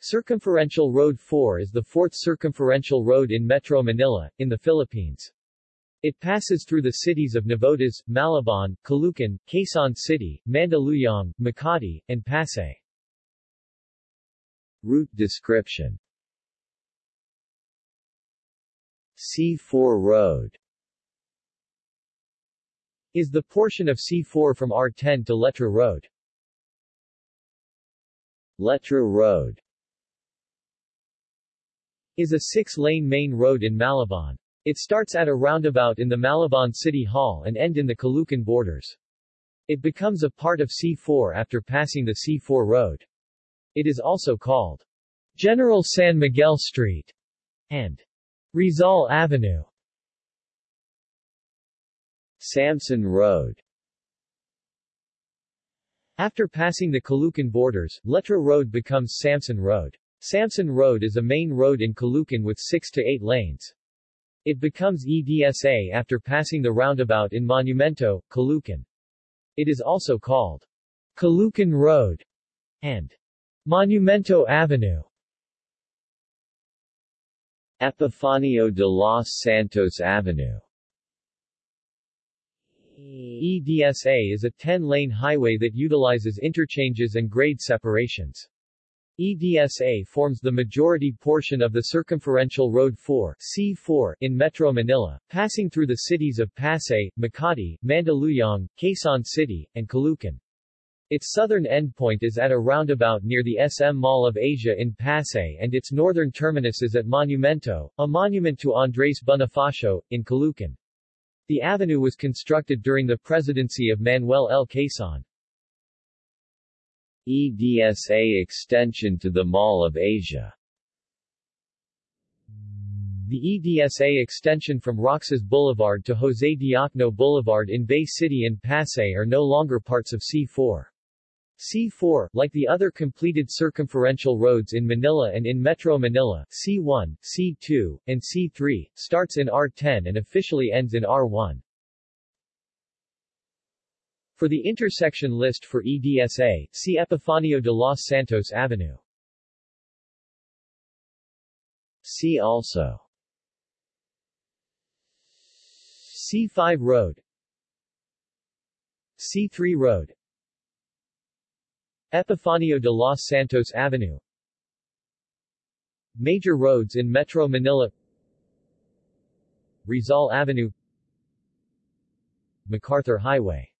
Circumferential Road 4 is the fourth circumferential road in Metro Manila, in the Philippines. It passes through the cities of Navotas, Malabon, Caloocan, Quezon City, Mandaluyong, Makati, and Pasay. Route description C4 Road is the portion of C4 from R10 to Letre Road. Letre Road is a six-lane main road in Malabon. It starts at a roundabout in the Malabon City Hall and end in the Caloocan borders. It becomes a part of C4 after passing the C4 road. It is also called General San Miguel Street and Rizal Avenue. Samson Road After passing the Caloocan borders, Letre Road becomes Samson Road. Samson Road is a main road in Caloocan with 6 to 8 lanes. It becomes EDSA after passing the roundabout in Monumento, Caloocan. It is also called Caloocan Road and Monumento Avenue. Epifanio de los Santos Avenue EDSA is a 10-lane highway that utilizes interchanges and grade separations. EDSA forms the majority portion of the Circumferential Road 4 C4 in Metro Manila, passing through the cities of Pasay, Makati, Mandaluyong, Quezon City, and Caloocan. Its southern endpoint is at a roundabout near the SM Mall of Asia in Pasay and its northern terminus is at Monumento, a monument to Andres Bonifacio, in Caloocan. The avenue was constructed during the presidency of Manuel L. Quezon. EDSA extension to the Mall of Asia The EDSA extension from Roxas Boulevard to Jose Diokno Boulevard in Bay City and Pasay are no longer parts of C4. C4, like the other completed circumferential roads in Manila and in Metro Manila, C1, C2, and C3, starts in R10 and officially ends in R1. For the intersection list for EDSA, see Epifanio de los Santos Avenue. See also. C5 Road. C3 Road. Epifanio de los Santos Avenue. Major roads in Metro Manila. Rizal Avenue. MacArthur Highway